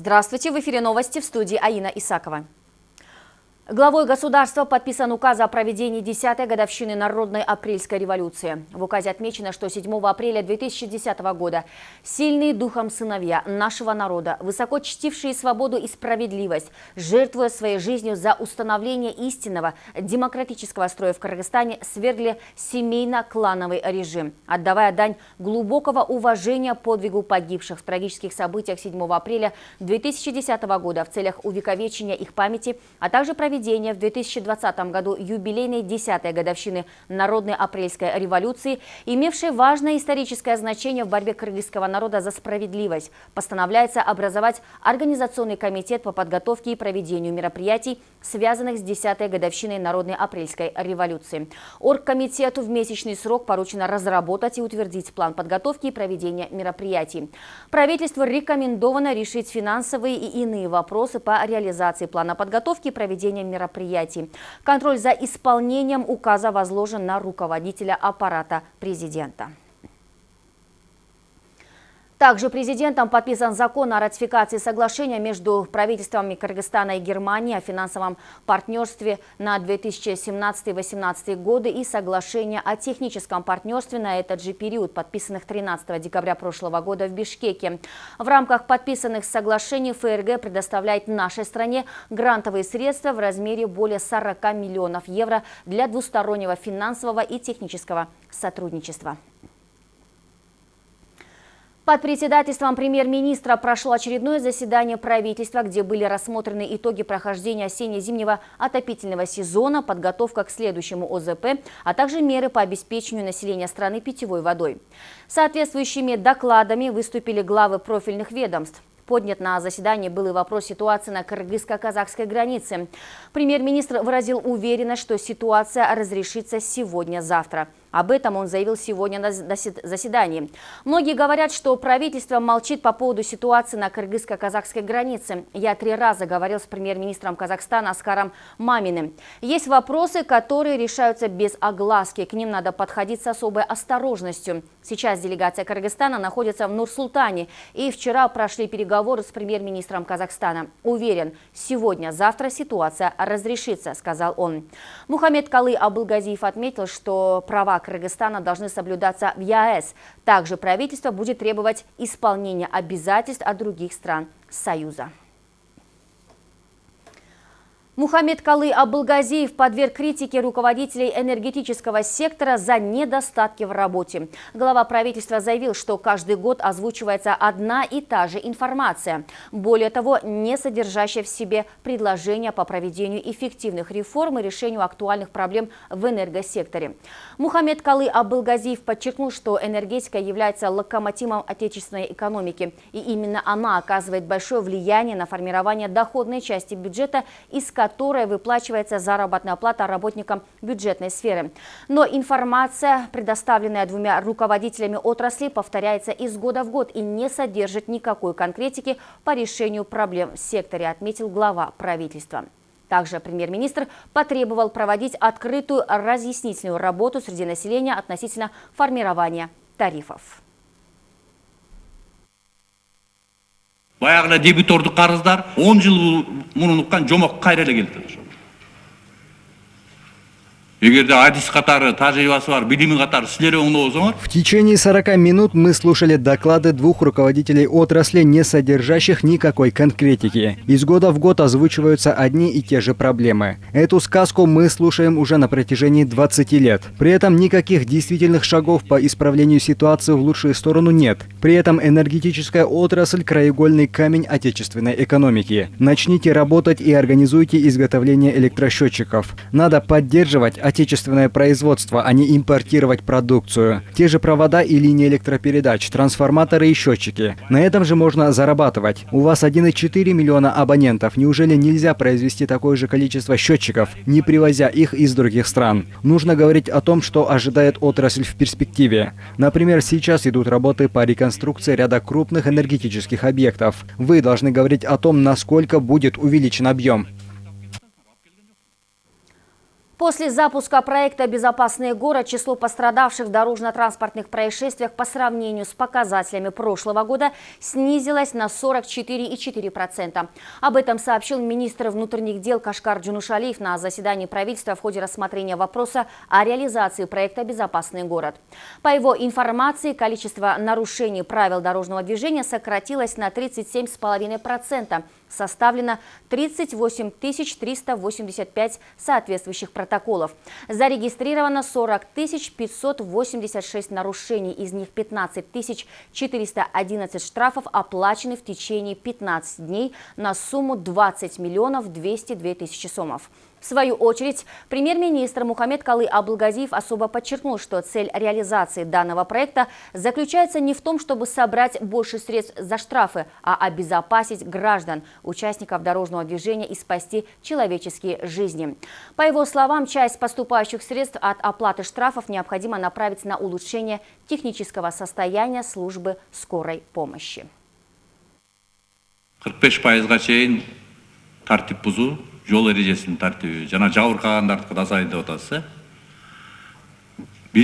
Здравствуйте, в эфире новости в студии Аина Исакова. Главой государства подписан указ о проведении 10-й годовщины Народной апрельской революции. В указе отмечено, что 7 апреля 2010 года сильные духом сыновья нашего народа, высоко чтившие свободу и справедливость, жертвуя своей жизнью за установление истинного демократического строя в Кыргызстане, свергли семейно-клановый режим, отдавая дань глубокого уважения подвигу погибших в трагических событиях 7 апреля 2010 года в целях увековечения их памяти, а также проведения проведения в 2020 году юбилейной 10-й годовщины Народной апрельской революции, имевшей важное историческое значение в борьбе кыргызского народа за справедливость, постановляется образовать Организационный комитет по подготовке и проведению мероприятий, связанных с 10-й годовщиной Народной апрельской революции. Оргкомитету в месячный срок поручено разработать и утвердить план подготовки и проведения мероприятий. Правительству рекомендовано решить финансовые и иные вопросы по реализации плана подготовки и проведения мероприятий. Контроль за исполнением указа возложен на руководителя аппарата президента. Также президентом подписан закон о ратификации соглашения между правительствами Кыргызстана и Германии о финансовом партнерстве на 2017-2018 годы и соглашение о техническом партнерстве на этот же период, подписанных 13 декабря прошлого года в Бишкеке. В рамках подписанных соглашений ФРГ предоставляет нашей стране грантовые средства в размере более 40 миллионов евро для двустороннего финансового и технического сотрудничества. Под председательством премьер-министра прошло очередное заседание правительства, где были рассмотрены итоги прохождения осенне-зимнего отопительного сезона, подготовка к следующему ОЗП, а также меры по обеспечению населения страны питьевой водой. Соответствующими докладами выступили главы профильных ведомств. Поднят на заседании был и вопрос ситуации на кыргызско-казахской границе. Премьер-министр выразил уверенность, что ситуация разрешится сегодня-завтра. Об этом он заявил сегодня на заседании. Многие говорят, что правительство молчит по поводу ситуации на кыргызско-казахской границе. Я три раза говорил с премьер-министром Казахстана Аскаром Маминым. Есть вопросы, которые решаются без огласки. К ним надо подходить с особой осторожностью. Сейчас делегация Кыргызстана находится в Нур-Султане. И вчера прошли переговоры с премьер-министром Казахстана. Уверен, сегодня-завтра ситуация разрешится, сказал он. Мухаммед Калы Абылгазиев отметил, что права Кыргызстана должны соблюдаться в ЕАЭС. Также правительство будет требовать исполнения обязательств от других стран Союза. Мухаммед Калы Абылгазиев подверг критике руководителей энергетического сектора за недостатки в работе. Глава правительства заявил, что каждый год озвучивается одна и та же информация. Более того, не содержащая в себе предложения по проведению эффективных реформ и решению актуальных проблем в энергосекторе. Мухаммед Калы Абылгазиев подчеркнул, что энергетика является локомотивом отечественной экономики. И именно она оказывает большое влияние на формирование доходной части бюджета, из которой которой выплачивается заработная плата работникам бюджетной сферы. Но информация, предоставленная двумя руководителями отрасли, повторяется из года в год и не содержит никакой конкретики по решению проблем в секторе, отметил глава правительства. Также премьер-министр потребовал проводить открытую разъяснительную работу среди населения относительно формирования тарифов. Баягы эле дебитордук карыздар он жыл мунун уккан жомок кайра эле келип атат В течение 40 минут мы слушали доклады двух руководителей отрасли, не содержащих никакой конкретики. Из года в год озвучиваются одни и те же проблемы. Эту сказку мы слушаем уже на протяжении 20 лет. При этом никаких действительных шагов по исправлению ситуации в лучшую сторону нет. При этом энергетическая отрасль – краеугольный камень отечественной экономики. Начните работать и организуйте изготовление электросчетчиков. Надо поддерживать отечественное производство, а не импортировать продукцию. Те же провода и линии электропередач, трансформаторы и счетчики. На этом же можно зарабатывать. У вас 1,4 миллиона абонентов. Неужели нельзя произвести такое же количество счетчиков, не привозя их из других стран? Нужно говорить о том, что ожидает отрасль в перспективе. Например, сейчас идут работы по реконструкции ряда крупных энергетических объектов. Вы должны говорить о том, насколько будет увеличен объем. После запуска проекта «Безопасный город» число пострадавших в дорожно-транспортных происшествиях по сравнению с показателями прошлого года снизилось на 44,4%. Об этом сообщил министр внутренних дел Кашкар Джунушалиев на заседании правительства в ходе рассмотрения вопроса о реализации проекта «Безопасный город». По его информации, количество нарушений правил дорожного движения сократилось на 37,5%. Составлено 38 385 соответствующих протоколов. Зарегистрировано 40 586 нарушений, из них 15 411 штрафов оплачены в течение 15 дней на сумму 20 миллионов 202 тысячи сомов. В свою очередь, премьер-министр Мухаммед Калы Абулгазиев особо подчеркнул, что цель реализации данного проекта заключается не в том, чтобы собрать больше средств за штрафы, а обезопасить граждан, участников дорожного движения и спасти человеческие жизни. По его словам, часть поступающих средств от оплаты штрафов необходимо направить на улучшение технического состояния службы скорой помощи. 45 пайызға чейин тартип бузуу жол ережесін тәртібі жана жабыркагандардыкы да азайды деп атасыз э? До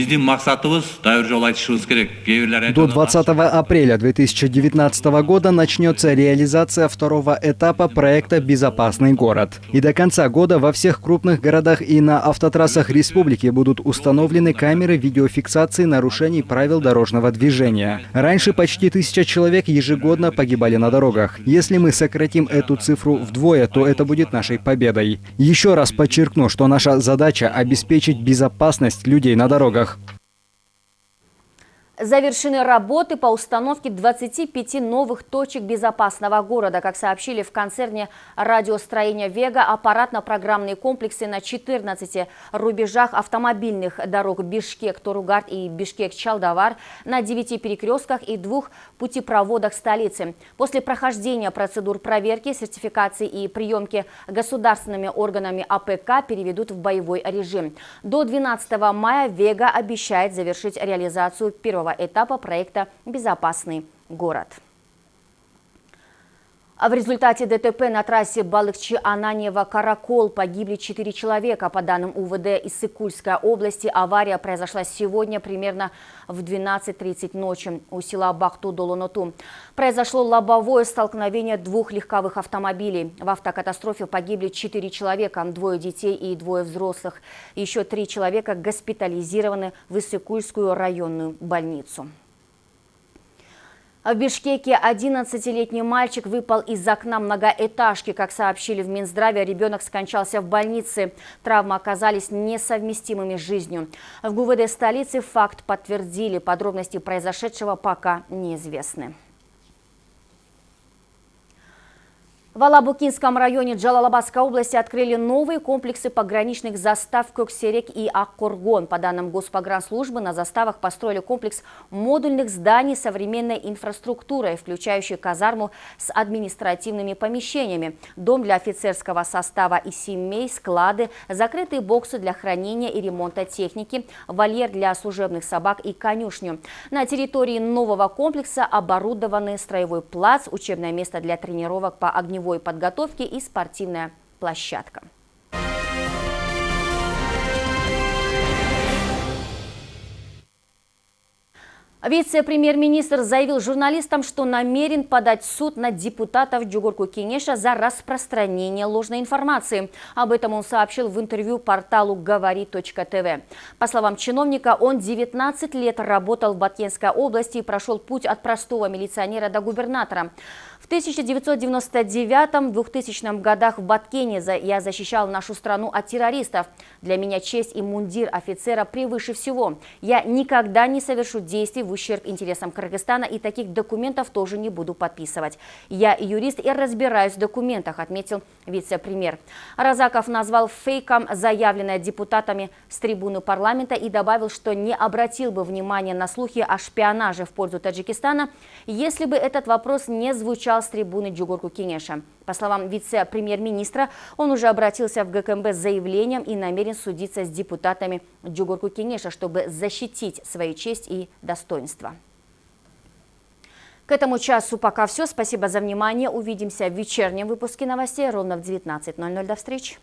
20 апреля 2019 года начнется реализация второго этапа проекта «Безопасный город». И до конца года во всех крупных городах и на автотрассах республики будут установлены камеры видеофиксации нарушений правил дорожного движения. Раньше почти тысяча человек ежегодно погибали на дорогах. Если мы сократим эту цифру вдвое, то это будет нашей победой. Еще раз подчеркну, что наша задача – обеспечить безопасность людей на дорогах дорогах. Завершены работы по установке 25 новых точек безопасного города. Как сообщили в концерне радиостроения «Вега», аппаратно-программные комплексы на 14 рубежах автомобильных дорог Бишкек-Торугарт и Бишкек-Чалдовар, на 9 перекрестках и двух путепроводах столицы. После прохождения процедур проверки, сертификации и приемки государственными органами АПК переведут в боевой режим. До 12 мая «Вега» обещает завершить реализацию первого первого этапа проекта «Безопасный город». А в результате ДТП на трассе Балыкчи-Ананьева-Каракол погибли четыре человека. По данным УВД из Сыкульской области, авария произошла сегодня примерно в 12.30 ночи у села Бахту-Долоноту. Произошло лобовое столкновение двух легковых автомобилей. В автокатастрофе погибли четыре человека, двое детей и двое взрослых. Еще три человека госпитализированы в Иссыкульскую районную больницу. В Бишкеке 11-летний мальчик выпал из окна многоэтажки. Как сообщили в Минздраве, ребенок скончался в больнице. Травмы оказались несовместимыми с жизнью. В ГУВД столицы факт подтвердили. Подробности произошедшего пока неизвестны. В Алабукинском районе Джалалабадской области открыли новые комплексы пограничных застав Коксерек и Аккоргон. По данным Госпогранслужбы, на заставах построили комплекс модульных зданий современной инфраструктурой, включающий казарму с административными помещениями, дом для офицерского состава и семей, склады, закрытые боксы для хранения и ремонта техники, вольер для служебных собак и конюшню. На территории нового комплекса оборудованы строевой плац, учебное место для тренировок по огневой боевой подготовки и спортивная площадка. Вице-премьер-министр заявил журналистам, что намерен подать в суд на депутатов Джугурку Кенеша за распространение ложной информации. Об этом он сообщил в интервью порталу говори.тв. По словам чиновника, он 19 лет работал в Баткенской области и прошел путь от простого милиционера до губернатора. В 1999-2000 годах в Баткене я защищал нашу страну от террористов. Для меня честь и мундир офицера превыше всего. Я никогда не совершу действий в ущерб интересам Кыргызстана и таких документов тоже не буду подписывать. Я юрист и разбираюсь в документах, отметил вице-премьер. Разаков назвал фейком заявленное депутатами с трибуны парламента и добавил, что не обратил бы внимания на слухи о шпионаже в пользу Таджикистана, если бы этот вопрос не звучал кричал с трибуны Джугурку Кенеша. По словам вице-премьер-министра, он уже обратился в ГКМБ с заявлением и намерен судиться с депутатами Джугурку Кенеша, чтобы защитить свою честь и достоинство. К этому часу пока все. Спасибо за внимание. Увидимся в вечернем выпуске новостей ровно в 19.00. До встречи.